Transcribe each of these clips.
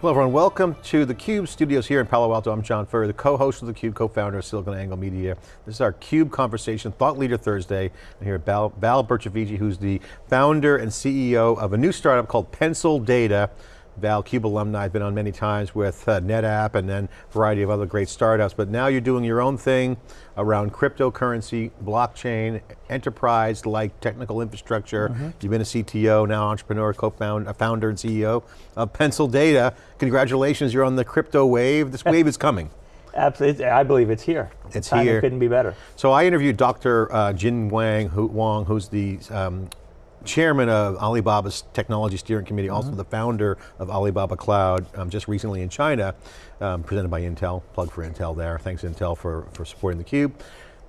Hello everyone, welcome to the CUBE studios here in Palo Alto. I'm John Furrier, the co-host of the CUBE, co-founder of SiliconANGLE Media. This is our CUBE Conversation Thought Leader Thursday. I'm here with Val, Val who's the founder and CEO of a new startup called Pencil Data. Val, CUBE alumni, I've been on many times with uh, NetApp and then a variety of other great startups, but now you're doing your own thing around cryptocurrency, blockchain, enterprise-like technical infrastructure. Mm -hmm. You've been a CTO, now entrepreneur, co-founder, founder and CEO of Pencil Data. Congratulations, you're on the crypto wave. This wave is coming. Absolutely, I believe it's here. It's Time here. It couldn't be better. So I interviewed Dr. Uh, Jin Wang, who, Wong, who's the um, chairman of Alibaba's technology steering committee, mm -hmm. also the founder of Alibaba Cloud, um, just recently in China, um, presented by Intel, plug for Intel there, thanks Intel for, for supporting theCUBE.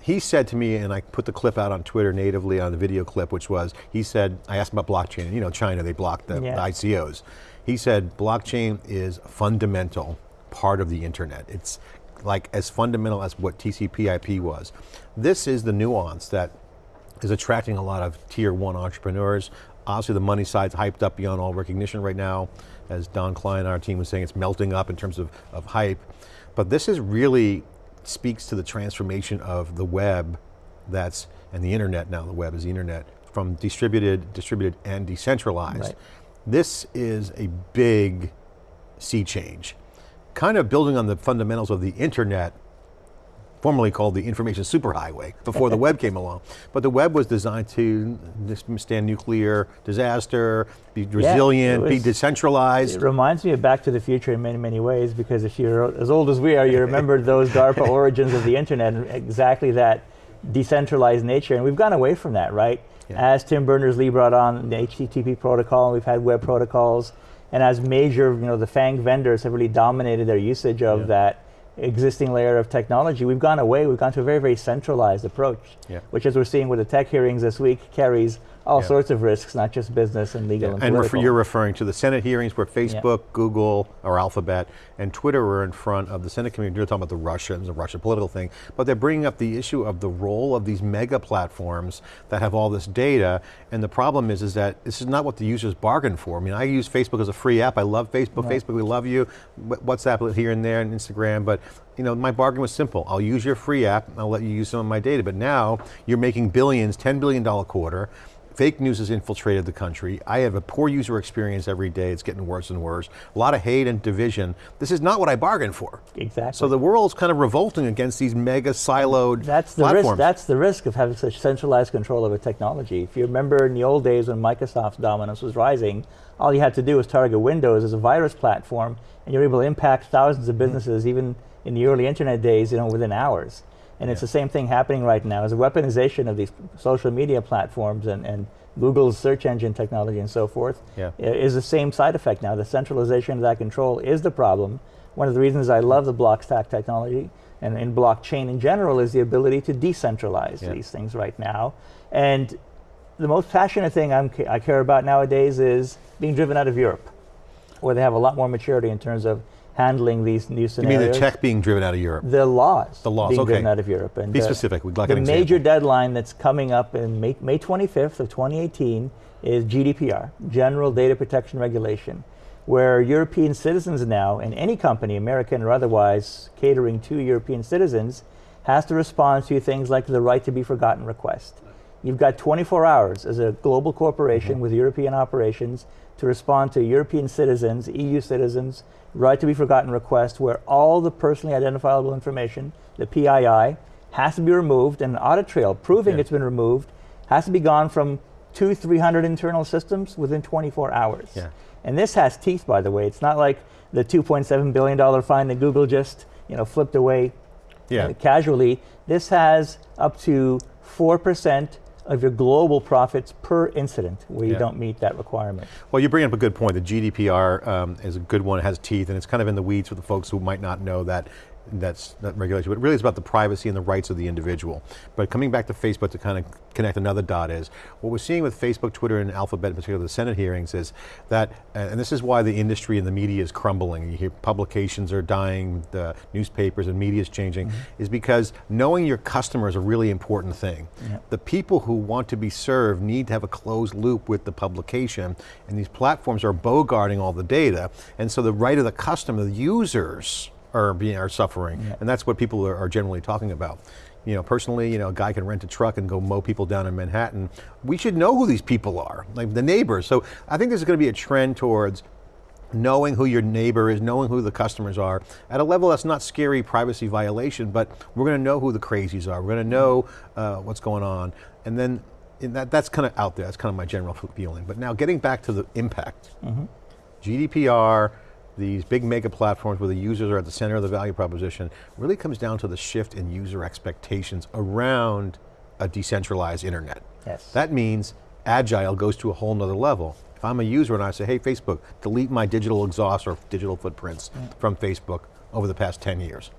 He said to me, and I put the clip out on Twitter natively on the video clip, which was, he said, I asked him about blockchain, you know, China, they blocked the, yeah. the ICOs. He said, blockchain is fundamental part of the internet. It's like as fundamental as what TCP IP was. This is the nuance that is attracting a lot of tier one entrepreneurs. Obviously the money side's hyped up beyond all recognition right now. As Don Klein, our team was saying, it's melting up in terms of, of hype. But this is really speaks to the transformation of the web that's, and the internet now, the web is the internet, from distributed, distributed and decentralized. Right. This is a big sea change. Kind of building on the fundamentals of the internet formerly called the information superhighway before the web came along. But the web was designed to withstand nuclear disaster, be resilient, yeah, was, be decentralized. It reminds me of Back to the Future in many, many ways because if you're as old as we are, you remember those DARPA origins of the internet and exactly that decentralized nature and we've gone away from that, right? Yeah. As Tim Berners-Lee brought on the HTTP protocol, we've had web protocols, and as major, you know, the FANG vendors have really dominated their usage of yeah. that existing layer of technology, we've gone away, we've gone to a very, very centralized approach, yeah. which as we're seeing with the tech hearings this week, carries all yeah. sorts of risks, not just business and legal yeah. and, and you're referring to the Senate hearings where Facebook, yeah. Google, or Alphabet, and Twitter were in front of the Senate committee. You're talking about the Russians, the Russian political thing, but they're bringing up the issue of the role of these mega platforms that have all this data, and the problem is, is that this is not what the users bargained for. I mean, I use Facebook as a free app. I love Facebook. Right. Facebook, we love you. WhatsApp here and there, and Instagram, but you know, my bargain was simple. I'll use your free app, I'll let you use some of my data, but now you're making billions, $10 billion quarter, Fake news has infiltrated the country. I have a poor user experience every day. It's getting worse and worse. A lot of hate and division. This is not what I bargained for. Exactly. So the world's kind of revolting against these mega siloed that's the platforms. Risk, that's the risk of having such centralized control over a technology. If you remember in the old days when Microsoft's dominance was rising, all you had to do was target Windows as a virus platform and you're able to impact thousands of mm-hmm. businesses mm -hmm. even in the early internet days you know, within hours. And yeah. it's the same thing happening right now. Is a weaponization of these social media platforms and, and Google's search engine technology and so forth yeah. is the same side effect now. The centralization of that control is the problem. One of the reasons I love the Blockstack technology and in blockchain in general is the ability to decentralize yeah. these things right now. And the most passionate thing I'm, i care about nowadays is being driven out of Europe, where they have a lot more maturity in terms of handling these new scenarios. You mean the tech being driven out of Europe? The laws. The laws, being okay. driven out of Europe. And Be uh, specific, we'd like The an major deadline that's coming up in May, May 25th of 2018 is GDPR, General Data Protection Regulation, where European citizens now, and any company, American or otherwise, catering to European citizens, has to respond to things like the right to be forgotten request. You've got 24 hours as a global corporation mm -hmm. with European operations to respond to European citizens, EU citizens, right to be forgotten request where all the personally identifiable information, the PII, has to be removed and an audit trail proving yeah. it's been removed has to be gone from two, 300 internal systems within 24 hours. Yeah. And this has teeth, by the way. It's not like the $2.7 billion fine that Google just you know, flipped away yeah. uh, casually. This has up to 4% of your global profits per incident where yeah. you don't meet that requirement. Well, you bring up a good point. The GDPR um, is a good one, it has teeth, and it's kind of in the weeds for the folks who might not know that that's that regulation, but really it's about the privacy and the rights of the individual. But coming back to Facebook to kind of connect another dot is, what we're seeing with Facebook, Twitter, and Alphabet, in particular the Senate hearings is that, and this is why the industry and the media is crumbling, you hear publications are dying, the newspapers and media is changing, mm -hmm. is because knowing your customer is a really important thing. Yep. The people who want to be served need to have a closed loop with the publication, and these platforms are bogarting all the data, and so the right of the customer, the users, are being are suffering, yeah. and that's what people are, are, generally talking about. You know, personally, you know, a guy can rent a truck and go mow people down in Manhattan. We should know who these people are, like the neighbors. So I think there's going to be a trend towards knowing who your neighbor is, knowing who the customers are, at a level that's not scary privacy violation, but we're going to know who the crazies are. We're going to know uh, what's going on. And then that, that's kind of out there, that's kind of my general feeling. But now getting back to the impact. Mm -hmm. GDPR, these big mega platforms where the users are at the center of the value proposition really comes down to the shift in user expectations around a decentralized internet. Yes. That means agile goes to a whole nother level. If I'm a user and I say, hey Facebook, delete my digital exhaust or digital footprints yeah. from Facebook over the past 10 years.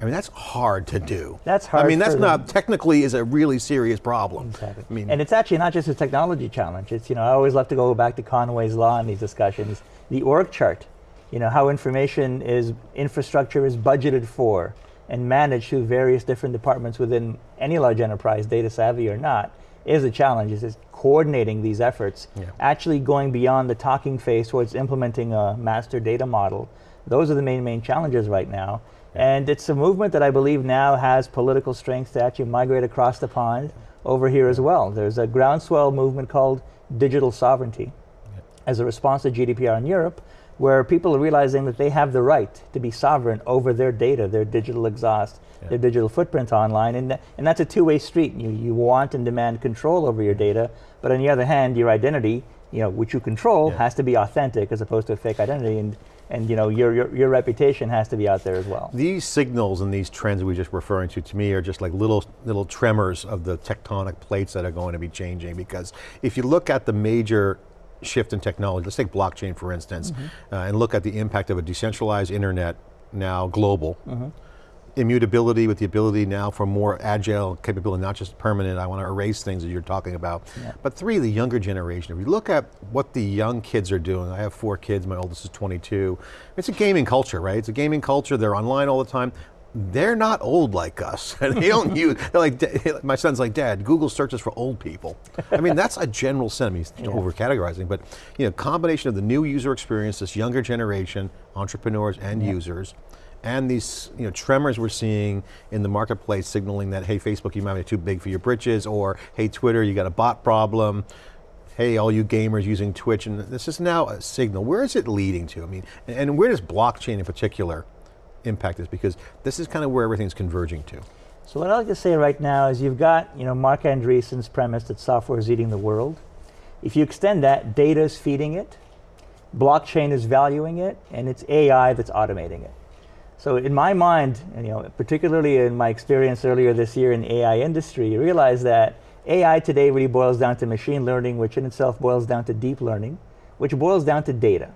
I mean, that's hard to do. That's hard. I mean, that's not, technically is a really serious problem. Exactly. I mean, and it's actually not just a technology challenge. It's, you know, I always love to go back to Conway's Law in these discussions. The org chart you know, how information is, infrastructure is budgeted for and managed through various different departments within any large enterprise, data savvy or not, is a challenge. It's coordinating these efforts, yeah. actually going beyond the talking phase towards implementing a master data model. Those are the main, main challenges right now. Yeah. And it's a movement that I believe now has political strength to actually migrate across the pond over here as well. There's a groundswell movement called digital sovereignty. Yeah. As a response to GDPR in Europe, where people are realizing that they have the right to be sovereign over their data, their digital exhaust, yeah. their digital footprint online, and, th and that's a two-way street. You, you want and demand control over your data, but on the other hand, your identity, you know, which you control, yeah. has to be authentic as opposed to a fake identity, and, and you know, your, your, your reputation has to be out there as well. These signals and these trends we are just referring to, to me, are just like little, little tremors of the tectonic plates that are going to be changing, because if you look at the major shift in technology, let's take blockchain for instance, mm -hmm. uh, and look at the impact of a decentralized internet now global. Mm -hmm. Immutability with the ability now for more agile capability, not just permanent, I want to erase things that you're talking about. Yeah. But three, the younger generation. If you look at what the young kids are doing, I have four kids, my oldest is 22. It's a gaming culture, right? It's a gaming culture, they're online all the time they're not old like us. they don't use, they're like, my son's like, Dad, Google searches for old people. I mean, that's a general sentiment, yeah. over categorizing, but you know, combination of the new user experience, this younger generation, entrepreneurs and yeah. users, and these you know, tremors we're seeing in the marketplace signaling that, hey Facebook, you might be too big for your britches, or hey Twitter, you got a bot problem, hey, all you gamers using Twitch, and this is now a signal. Where is it leading to? I mean, and where does blockchain in particular impact is because this is kind of where everything's converging to. So what I like to say right now is you've got, you know, Marc Andreessen's premise that software is eating the world. If you extend that, data is feeding it, blockchain is valuing it, and it's AI that's automating it. So in my mind, you know, particularly in my experience earlier this year in AI industry, you realize that AI today really boils down to machine learning, which in itself boils down to deep learning, which boils down to data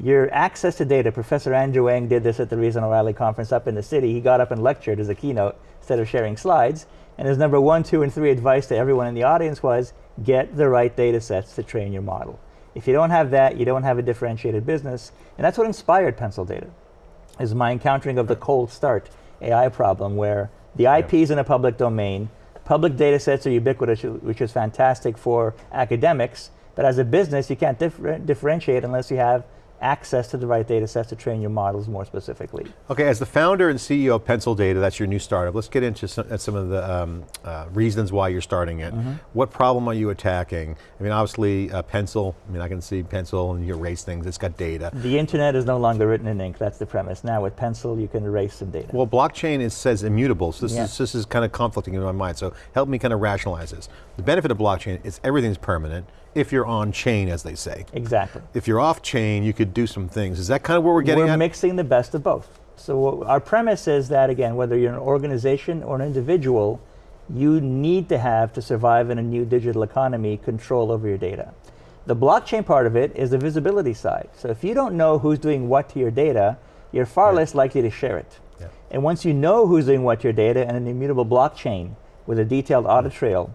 your access to data, Professor Andrew Ng did this at the recent O'Reilly conference up in the city. He got up and lectured as a keynote instead of sharing slides. And his number one, two, and three advice to everyone in the audience was, get the right data sets to train your model. If you don't have that, you don't have a differentiated business. And that's what inspired Pencil Data, is my encountering of the cold start AI problem where the IP is in a public domain, public data sets are ubiquitous, which is fantastic for academics, but as a business, you can't differ differentiate unless you have access to the right data sets to train your models more specifically. Okay, as the founder and CEO of Pencil Data, that's your new startup, let's get into some, some of the um, uh, reasons why you're starting it. Mm -hmm. What problem are you attacking? I mean, obviously, uh, Pencil, I mean, I can see Pencil and you erase things, it's got data. The internet is no longer written in ink, that's the premise. Now with Pencil, you can erase some data. Well, blockchain is, says immutable, so this, yeah. is, this is kind of conflicting in my mind, so help me kind of rationalize this. The benefit of blockchain is everything's permanent, if you're on chain, as they say. Exactly. If you're off chain, you could do some things. Is that kind of where we're getting we're at? mixing the best of both. So our premise is that, again, whether you're an organization or an individual, you need to have, to survive in a new digital economy, control over your data. The blockchain part of it is the visibility side. So if you don't know who's doing what to your data, you're far less likely to share it. Yeah. And once you know who's doing what to your data and an immutable blockchain with a detailed audit trail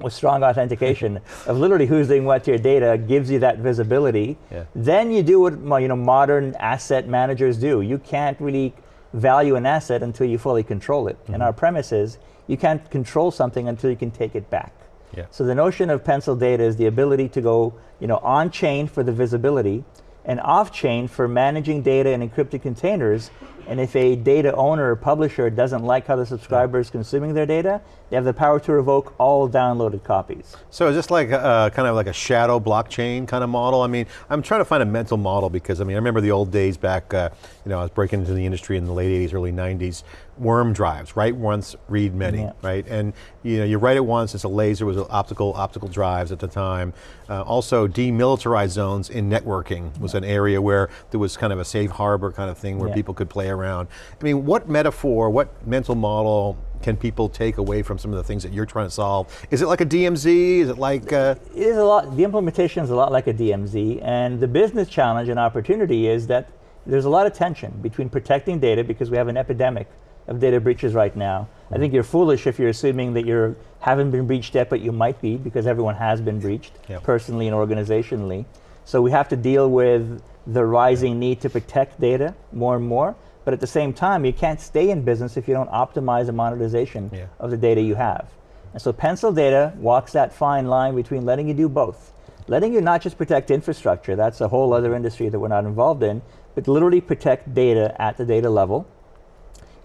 with strong authentication of literally who's doing what to your data gives you that visibility. Yeah. Then you do what you know modern asset managers do. You can't really value an asset until you fully control it. And mm-hmm. our premise is you can't control something until you can take it back. Yeah. So the notion of pencil data is the ability to go, you know, on chain for the visibility and off chain for managing data in encrypted containers. And if a data owner or publisher doesn't like how the subscriber is consuming their data, they have the power to revoke all downloaded copies. So is this like uh, kind of like a shadow blockchain kind of model? I mean, I'm trying to find a mental model because I mean, I remember the old days back, uh, you know, I was breaking into the industry in the late 80s, early 90s, worm drives, write once, read many, Yeah. right? And you know, you write it once, it's a laser, it was optical, optical drives at the time. Uh, also, demilitarized zones in networking was an area where there was kind of a safe harbor kind of thing where Yeah. people could play around. I mean, what metaphor, what mental model can people take away from some of the things that you're trying to solve? Is it like a DMZ? Is it like, uh, It is a lot, the implementation is a lot like a DMZ, and the business challenge and opportunity is that there's a lot of tension between protecting data because we have an epidemic of data breaches right now. I think you're foolish if you're assuming that you haven't been breached yet, but you might be because everyone has been breached Yep. personally and organizationally. So we have to deal with the rising need to protect data more and more. But at the same time, you can't stay in business if you don't optimize the monetization Yeah. of the data you have. And so pencil data walks that fine line between letting you do both. Letting you not just protect infrastructure, that's a whole other industry that we're not involved in, but literally protect data at the data level.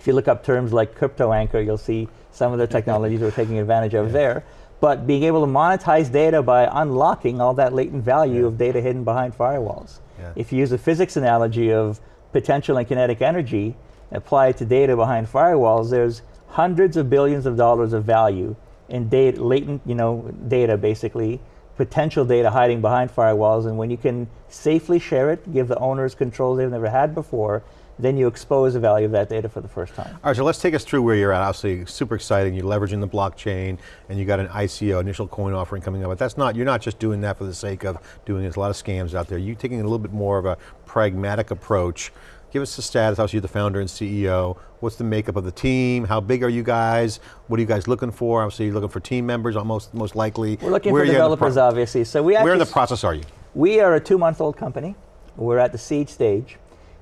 If you look up terms like crypto anchor, you'll see some of the technologies we're taking advantage of there. But being able to monetize data by unlocking all that latent value of data hidden behind firewalls. Yeah. If you use a physics analogy of potential and kinetic energy, apply it to data behind firewalls, there's hundreds of billions of dollars of value in data, latent, you know, data basically, potential data hiding behind firewalls. And when you can safely share it, give the owners controls they've never had before, then you expose the value of that data for the first time. all right, so let's take us through where you're at. Obviously, super exciting. You're leveraging the blockchain, and you got an ICO, initial coin offering coming up. But that's not, you're not just doing that for the sake of doing it. There's a lot of scams out there. You're taking a little bit more of a pragmatic approach. Give us the status, obviously you're the founder and CEO. What's the makeup of the team? How big are you guys? What are you guys looking for? Obviously you're looking for team members, uh, almost most likely. We're looking Where for are you in the developers, obviously. So we Where in the process are you? We are a two-month-old company. We're at the seed stage,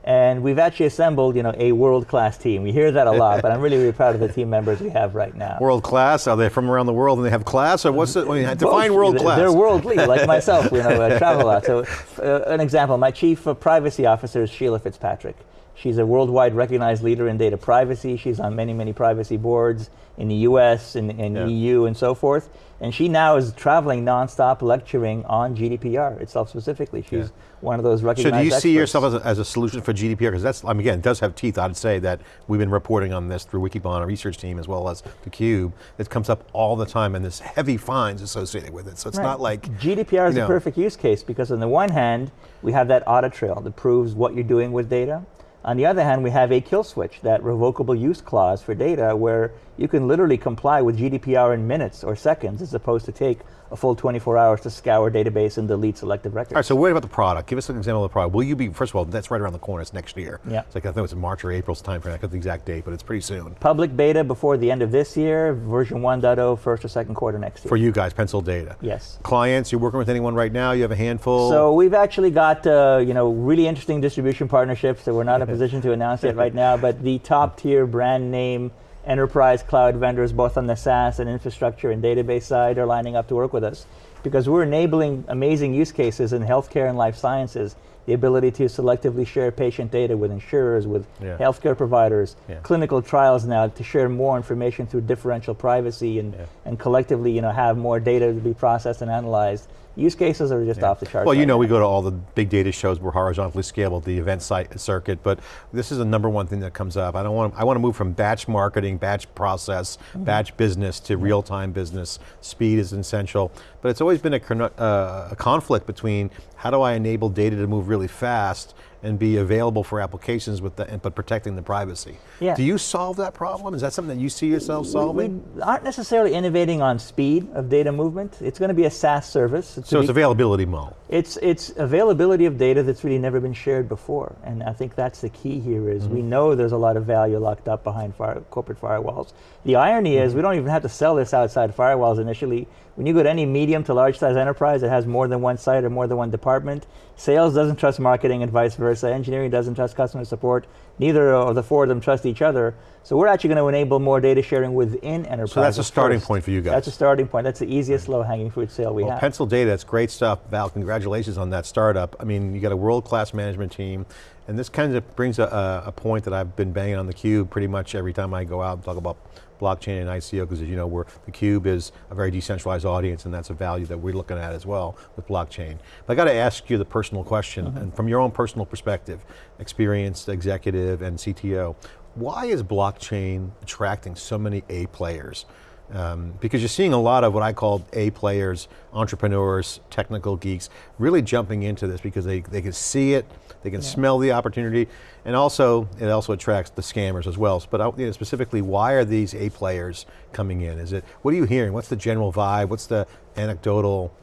and we've actually assembled, you know, a world-class team. We hear that a lot, but I'm really, really proud of the team members we have right now. World class, are they from around the world and they have class? Or what's I mean, define world-class. They're worldly, like myself. You know, I travel a lot. So, uh, an example: my chief privacy officer is Sheila Fitzpatrick. She's a worldwide recognized leader in data privacy. She's on many, many privacy boards in the U.S. and, and Yeah. EU and so forth. And she now is traveling nonstop, lecturing on GDPR itself specifically. She's Yeah. one of those recognized So do you see yourself as a, as a solution for GDPR? Because that's, I mean, again, it does have teeth. I'd say that we've been reporting on this through Wikibon, our research team, as well as theCUBE. It comes up all the time and there's heavy fines associated with it. So it's Right. not like, GDPR is you a perfect use case because on the one hand, we have that audit trail that proves what you're doing with data. On the other hand, we have a kill switch, that revocable use clause for data where you can literally comply with GDPR in minutes or seconds as opposed to take a full 24 hours to scour database and delete selective records. all right, so what about the product? Give us an example of the product. Will you be, first of all, that's right around the corner, it's next year. Yeah. It's like, I think it's March or April's time frame, I got the exact date, but it's pretty soon. Public beta before the end of this year, version 1.0 first or second quarter next year. For you guys, Pencil Data. yes. Clients, you're working with anyone right now? You have a handful? So we've actually got uh, you know really interesting distribution partnerships that we're not in a position to announce yet right now, but the top tier brand name enterprise cloud vendors, both on the SaaS and infrastructure and database side, are lining up to work with us because we're enabling amazing use cases in healthcare and life sciences. The ability to selectively share patient data with insurers, with Yeah. healthcare providers, Yeah. clinical trials now to share more information through differential privacy and, Yeah. and collectively you know have more data to be processed and analyzed. Use cases are just off the charts. Well, you right know, now. we go to all the big data shows. We're horizontally scalable, the event site circuit, but this is the number one thing that comes up. I don't want. I want to move from batch marketing, batch process, Mm-hmm. batch business to real-time business. Speed is essential, but it's always been a, uh, a conflict between how do I enable data to move really fast and be available for applications with the, but protecting the privacy. Yeah. Do you solve that problem? Is that something that you see yourself solving? We aren't necessarily innovating on speed of data movement. It's going to be a SaaS service. It's so it's availability model. It's, it's availability of data that's really never been shared before. And I think that's the key here is mm -hmm. we know there's a lot of value locked up behind fire, corporate firewalls. The irony mm -hmm. is we don't even have to sell this outside firewalls initially. When you go to any medium to large size enterprise that has more than one site or more than one department, sales doesn't trust marketing and vice versa. Engineering doesn't trust customer support. Neither of the four of them trust each other. So we're actually going to enable more data sharing within enterprise. So that's a starting first. point for you guys. That's a starting point. That's the easiest right. low hanging fruit sale we well, have. Pencil Data, that's great stuff. Val, congratulations on that startup. I mean, you got a world-class management team, and this kind of brings a, a, point that I've been banging on the cube pretty much every time I go out and talk about blockchain and ICO, because as you know, we're, the cube is a very decentralized audience and that's a value that we're looking at as well with blockchain. But I got to ask you the personal question, mm -hmm. and from your own personal perspective, experienced executive and CTO, why is blockchain attracting so many A players? Um, because you're seeing a lot of what I call A players, entrepreneurs, technical geeks, really jumping into this because they, they can see it, they can yeah. smell the opportunity, and also, it also attracts the scammers as well. But you know, specifically, why are these A players coming in? Is it, what are you hearing? What's the general vibe? What's the anecdotal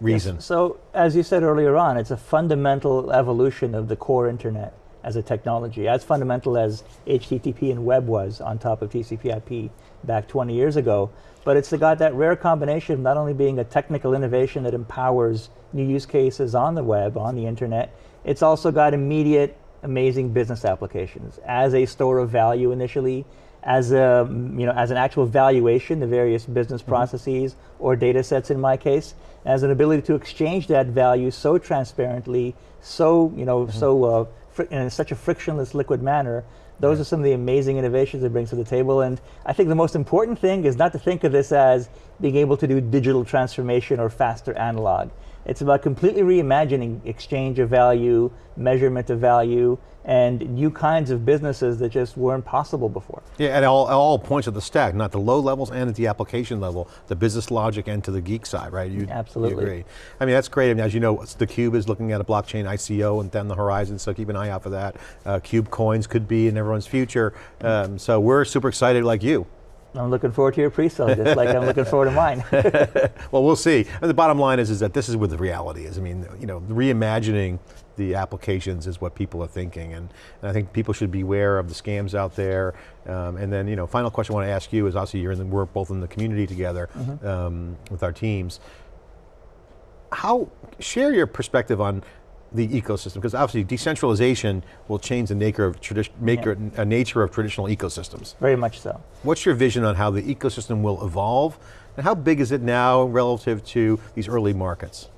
reason? Yes. So, as you said earlier on, it's a fundamental evolution of the core internet as a technology, as fundamental as HTTP and web was on top of TCP IP back 20 years ago. But it's got that rare combination of not only being a technical innovation that empowers new use cases on the web, on the internet, it's also got immediate, amazing business applications as a store of value initially, as a you know as an actual valuation, the various business mm -hmm. processes or data sets in my case, as an ability to exchange that value so transparently, so you know mm -hmm. so uh, in such a frictionless liquid manner, those are some of the amazing innovations it brings to the table. And I think the most important thing is not to think of this as being able to do digital transformation or faster analog. It's about completely reimagining exchange of value, measurement of value, and new kinds of businesses that just weren't possible before. Yeah, at all, at all points of the stack, not the low levels and at the application level, the business logic and to the geek side, right? You, Absolutely. You agree. I mean, that's great. I mean, as you know, theCUBE is looking at a blockchain ICO and down the horizon, so keep an eye out for that. Uh, Cube coins could be in everyone's future. Um, so we're super excited like you. I'm looking forward to your pre-sale, just like I'm looking forward to mine. well, we'll see. And the bottom line is, is that this is what the reality is. I mean, you know, reimagining the applications is what people are thinking, and, and I think people should be aware of the scams out there. Um, and then, you know, final question I want to ask you is, obviously you're in the, we're both in the community together mm -hmm. um, with our teams. How, share your perspective on the ecosystem? Because obviously decentralization will change the nature of, maker, yeah. uh, nature of traditional ecosystems. Very much so. What's your vision on how the ecosystem will evolve? And how big is it now relative to these early markets?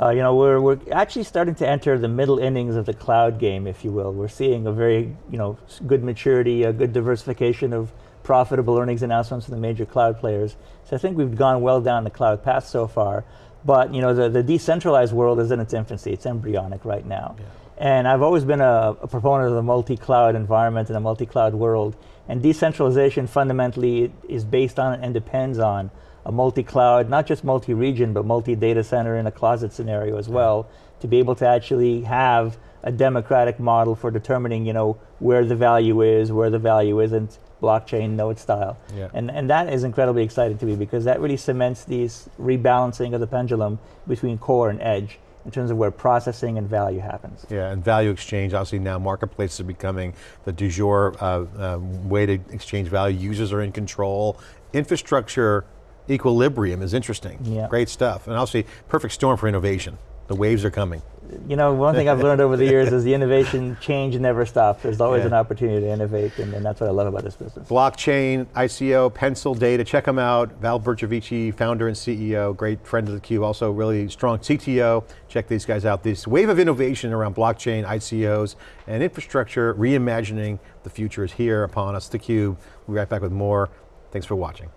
Uh, you know, we're, we're actually starting to enter the middle innings of the cloud game, if you will. We're seeing a very, you know, good maturity, a good diversification of profitable earnings announcements from the major cloud players. So I think we've gone well down the cloud path so far. But you know, the, the decentralized world is in its infancy. It's embryonic right now. Yeah. And I've always been a, a proponent of the multi-cloud environment and the multi-cloud world. And decentralization fundamentally is based on and depends on a multi-cloud, not just multi-region, but multi-data center in a closet scenario as well, to be able to actually have a democratic model for determining, you know, where the value is, where the value isn't, blockchain node style. Yeah. And, and that is incredibly exciting to me because that really cements these rebalancing of the pendulum between core and edge in terms of where processing and value happens. Yeah, and value exchange, obviously now marketplaces are becoming the du jour uh, uh, way to exchange value. Users are in control. Infrastructure equilibrium is interesting. Yeah. Great stuff. And obviously, perfect storm for innovation. The waves are coming. You know, one thing I've learned over the years is the innovation change never stops. There's always yeah. an opportunity to innovate, and, and, that's what I love about this business. Blockchain, ICO, Pencil Data, check them out. Val Bercovici, founder and CEO, great friend of the Cube, also really strong CTO. Check these guys out. This wave of innovation around blockchain, ICOs, and infrastructure, reimagining the future is here upon us, theCUBE. We'll be right back with more. Thanks for watching.